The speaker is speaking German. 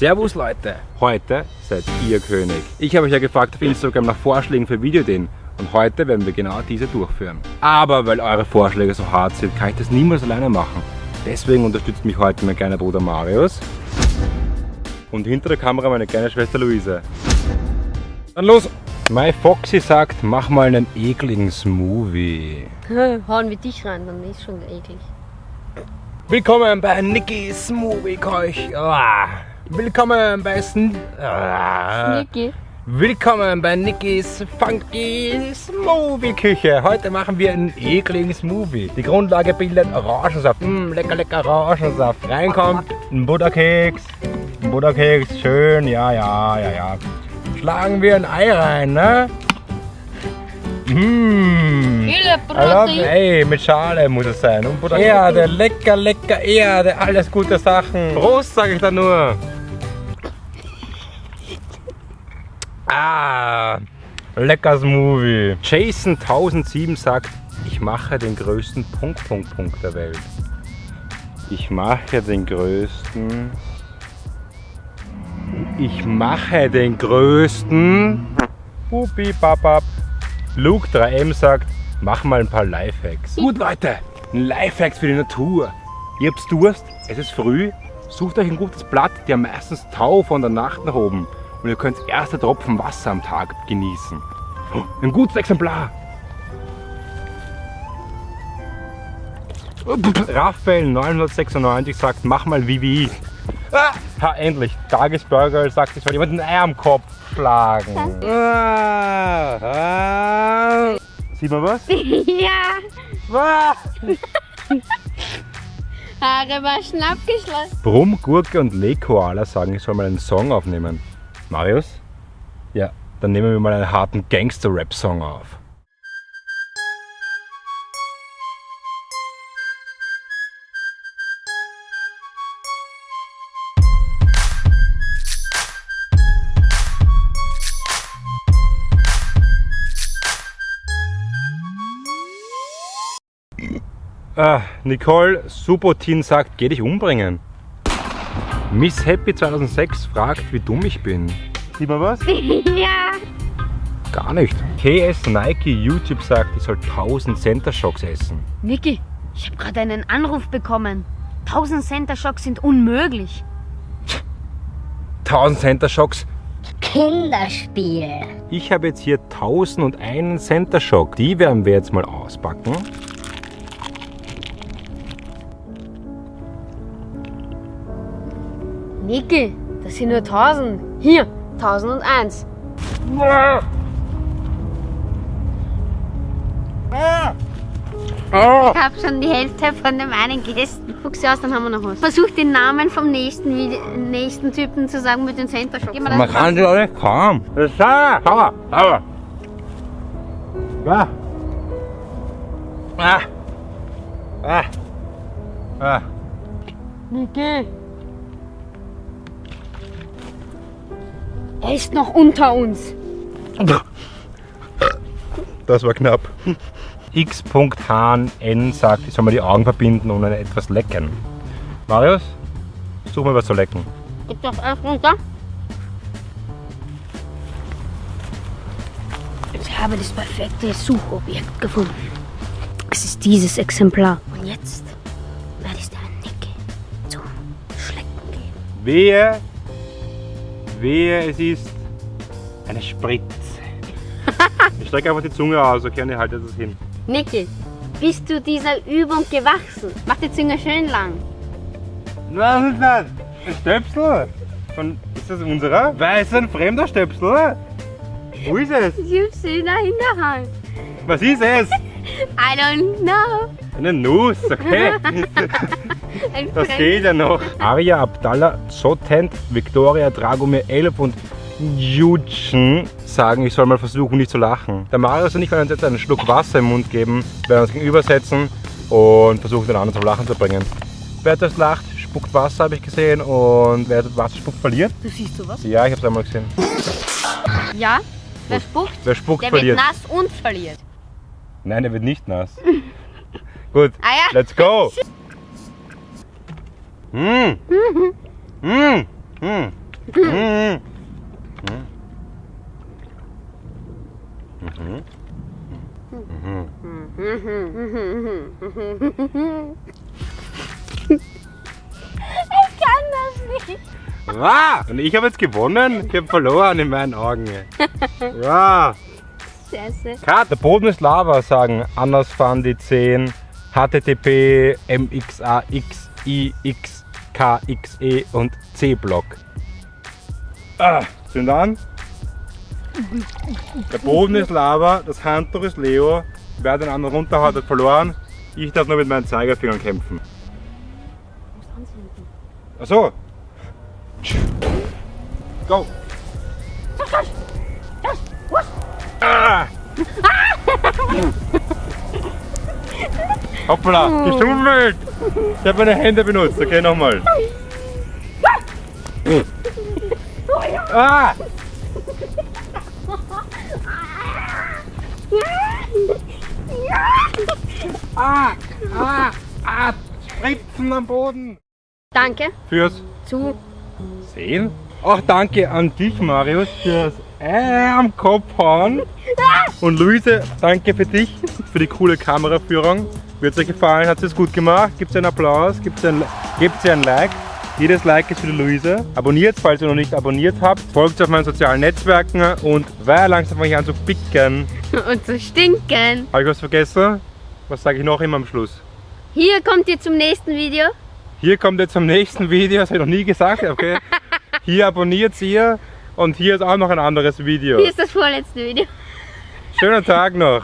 Servus Leute, heute seid ihr König. Ich habe euch ja gefragt auf Instagram nach Vorschlägen für Videoideen und heute werden wir genau diese durchführen. Aber weil eure Vorschläge so hart sind, kann ich das niemals alleine machen. Deswegen unterstützt mich heute mein kleiner Bruder Marius und hinter der Kamera meine kleine Schwester Luise. Dann los! My Foxy sagt, mach mal einen ekligen Smoothie. Hauen wir dich rein, dann ist schon eklig. Willkommen bei Niki Smoothie Keuch. Willkommen bei Sn ah. Willkommen bei Nikis Funky Smoothie Küche. Heute machen wir einen ekligen Smoothie. Die Grundlage bildet Orangensaft. Mmh, lecker, lecker Orangensaft. Reinkommt ein Butterkeks. Ein Butterkeks, schön, ja, ja, ja, ja. Schlagen wir ein Ei rein, ne? Mmh. Viele Love, ey, mit Schale muss es sein. Und Butter Erde, lecker, lecker Erde, alles gute Sachen. Prost, sage ich da nur. Ah, lecker Smoothie. Jason 1007 sagt, ich mache den größten Punkt, Punkt, Punkt der Welt. Ich mache den größten. Ich mache den größten. Hupi, babab. Luke 3M sagt, mach mal ein paar Lifehacks. Gut Leute, Lifehacks für die Natur. Ihr habt Durst, es ist früh, sucht euch ein gutes Blatt, die haben meistens Tau von der Nacht nach oben und ihr könnt erste Tropfen Wasser am Tag genießen. Ein gutes Exemplar. Raphael 996 sagt, mach mal wie wie. Ah, ha, endlich. Tagesburger sagt, ich soll jemand ein Ei am Kopf schlagen. Ah, ah. Sieht man was? ja, Ah. Haare waschen abgeschlossen. Brumm, Gurke und Lekoala sagen, ich soll mal einen Song aufnehmen. Marius? Ja, dann nehmen wir mal einen harten Gangster-Rap-Song auf. Ah, Nicole Subotin sagt, geh dich umbringen. Miss Happy 2006 fragt, wie dumm ich bin. Sieht man was? ja, Gar nicht. KS Nike YouTube sagt, ich soll 1000 Center Shocks essen. Niki, ich habe gerade einen Anruf bekommen. 1000 Center Shocks sind unmöglich. 1000 Center Shocks? Kinderspiel. Ich habe jetzt hier 1001 Center Shock. Die werden wir jetzt mal auspacken. Niki, das sind nur 1000. Hier, 1001. Ich habe schon die Hälfte von dem einen gegessen. Guck sie aus, dann haben wir noch was. Versuch den Namen vom nächsten, nächsten Typen zu sagen mit den Center mir Man das kann sie nicht kaum. Das ist sauer. Sauer. Sauer. Ah. Ah. Ah. Ah. Niki. Er ist noch unter uns. Das war knapp. X.Hahn N sagt, ich soll mal die Augen verbinden und etwas lecken. Marius, such mal was zu lecken. Gib doch erst runter. Ich habe das perfekte Suchobjekt gefunden. Es ist dieses Exemplar. Und jetzt werde ich der Niki zum Schlecken geben. Wehe, wehe, es ist eine Spritze. Ich strecke einfach die Zunge aus, okay, und ich halte das hin. Niki, bist du dieser Übung gewachsen? Mach die Zunge schön lang. Was ist das? Ein Stöpsel? Von, ist das unserer? Wer ist ein fremder Stöpsel? Wo ist es? Ich hab sie in der Hinterhand. Was ist es? I don't know. Eine Nuss, okay. Das geht ja noch. Arya Abdallah, Zotent, Victoria Dragomir 11 und Jutschen sagen, ich soll mal versuchen, nicht zu lachen. Der Marius und ich werden uns jetzt einen Schluck Wasser im Mund geben, werden uns gegenübersetzen und versuchen, den anderen zum Lachen zu bringen. Wer das lacht, spuckt Wasser, habe ich gesehen, und wer das Wasser spuckt, verliert. Du siehst sowas? Ja, ich habe es einmal gesehen. Ja. Wer spuckt, Wer spuckt, der wird verliert. nass und verliert. Nein, er wird nicht nass. Gut, Ah ja. let's go. Mm. Mm. Mm. Mhm. Ich kann das nicht. Wow. Und ich habe jetzt gewonnen? Ich habe verloren in meinen Augen. Wow. Scheiße. Kat, der Boden ist Lava, sagen Anders fahren die 10, HTTP, MXAX, IX, KXE und C-Block. Ah, sind an. Der Boden ist Lava, das Handtuch ist Leo. Wer den anderen runterhaut, hat verloren. Ich darf nur mit meinen Zeigefingern kämpfen. Achso. Go. Ah. Hoppla, geschummelt! Ich habe meine Hände benutzt. Okay, nochmal. Ah! Ah! Ah! Ah! Spritzen am Boden! Danke. Fürs Zu. Sehen. Auch danke an dich, Marius, fürs Ei am Kopf hauen. Und Luise, danke für dich, für die coole Kameraführung. Wird es euch gefallen? Hat es gut gemacht? Gibt es einen Applaus? Gibt es ein, gibt's ein Like? Jedes Like ist für die Luise. Abonniert, falls ihr noch nicht abonniert habt. Folgt auf meinen sozialen Netzwerken und weil langsam fange ich an zu picken. Und zu stinken. Habe ich was vergessen? Was sage ich noch immer am Schluss? Hier kommt ihr zum nächsten Video. Hier kommt jetzt zum nächsten Video, das habe ich noch nie gesagt, okay? Hier abonniert ihr und hier ist auch noch ein anderes Video. Hier ist das vorletzte Video. Schönen Tag noch.